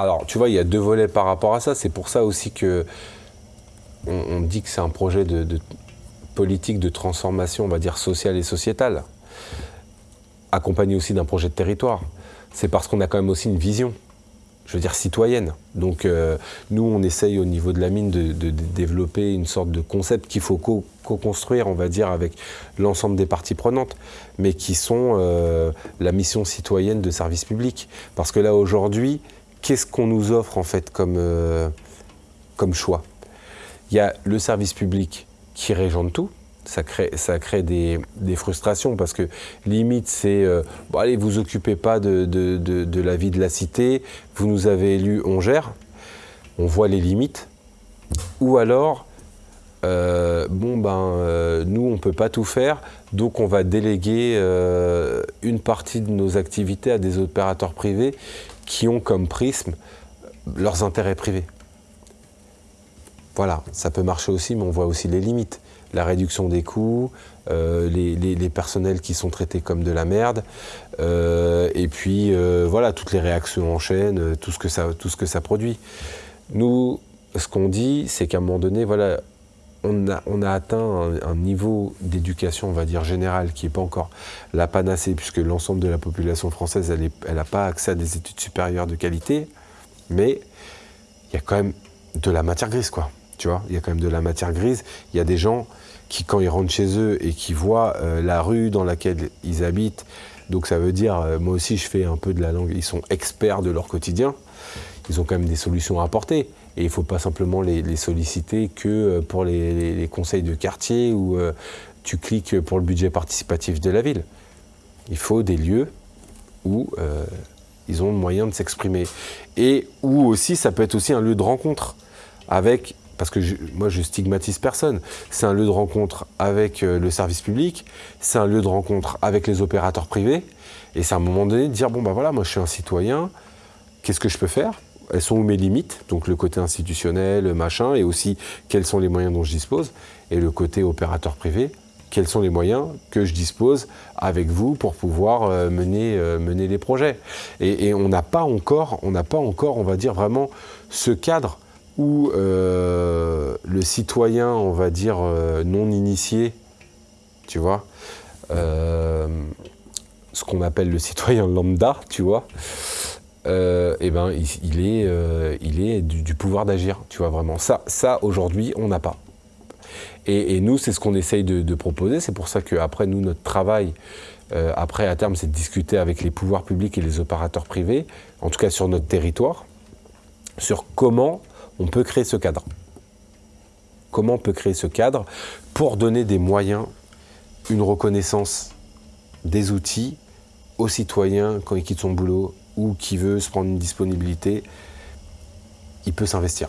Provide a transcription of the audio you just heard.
alors, tu vois, il y a deux volets par rapport à ça. C'est pour ça aussi que on, dit que c'est un projet de, politique de transformation, on va dire, sociale et sociétale, accompagné aussi d'un projet de territoire. C'est parce qu'on a quand même aussi une vision je veux dire, citoyenne. Donc euh, nous, on essaye au niveau de la mine de, développer une sorte de concept qu'il faut co-construire, on va dire, avec l'ensemble des parties prenantes, mais qui sont euh, la mission citoyenne de service public. Parce que là, aujourd'hui, qu'est-ce qu'on nous offre en fait comme, euh, comme choix? Il y a le service public qui régente tout, ça crée, ça crée des, frustrations parce que limite c'est euh, allez vous occupez pas de, de, la vie de la cité, vous nous avez élus, on gère, on voit les limites, ou alors euh, bon ben nous on peut pas tout faire, donc on va déléguer une partie de nos activités à des opérateurs privés qui ont comme prisme leurs intérêts privés. Voilà, ça peut marcher aussi, mais on voit aussi les limites. La réduction des coûts, euh, les, personnels qui sont traités comme de la merde, euh, et puis euh, voilà, toutes les réactions en chaîne, tout ce que ça, tout ce que ça produit. Nous, ce qu'on dit, c'est qu'à un moment donné, voilà, on a, atteint un, niveau d'éducation, on va dire, générale, qui n'est pas encore la panacée, puisque l'ensemble de la population française, elle n'a pas accès à des études supérieures de qualité, mais il y a quand même de la matière grise, quoi. Tu vois, il y a quand même de la matière grise. Il y a des gens qui, quand ils rentrent chez eux et qui voient euh, la rue dans laquelle ils habitent, donc ça veut dire, euh, moi aussi je fais un peu de la langue, ils sont experts de leur quotidien, ils ont quand même des solutions à apporter. Et il ne faut pas simplement les, solliciter que euh, pour les, conseils de quartier ou euh, tu cliques pour le budget participatif de la ville. Il faut des lieux où euh, ils ont le moyen de s'exprimer. Et où aussi, ça peut être aussi un lieu de rencontre avec, parce que moi je stigmatise personne, c'est un lieu de rencontre avec le service public, c'est un lieu de rencontre avec les opérateurs privés, et c'est à un moment donné de dire, bon ben voilà, moi je suis un citoyen, qu'est-ce que je peux faire? Elles sont où mes limites, donc le côté institutionnel, machin, et aussi quels sont les moyens dont je dispose, et le côté opérateur privé, quels sont les moyens que je dispose avec vous pour pouvoir euh, mener, euh, mener les projets. Et, on n'a pas encore, on n'a pas encore, on va dire vraiment ce cadre où euh, le citoyen, on va dire non initié, tu vois, ce qu'on appelle le citoyen lambda, tu vois, euh, eh ben, il, est, euh, du, pouvoir d'agir, tu vois, vraiment. Ça, ça aujourd'hui, on n'a pas. Et, nous, c'est ce qu'on essaye de, proposer. C'est pour ça qu'après, nous, notre travail, euh, après, à terme, c'est de discuter avec les pouvoirs publics et les opérateurs privés, en tout cas sur notre territoire, sur comment on peut créer ce cadre. Comment on peut créer ce cadre pour donner des moyens, une reconnaissance des outils aux citoyens quand ils quittent son boulot, ou qui veut se prendre une disponibilité, il peut s'investir.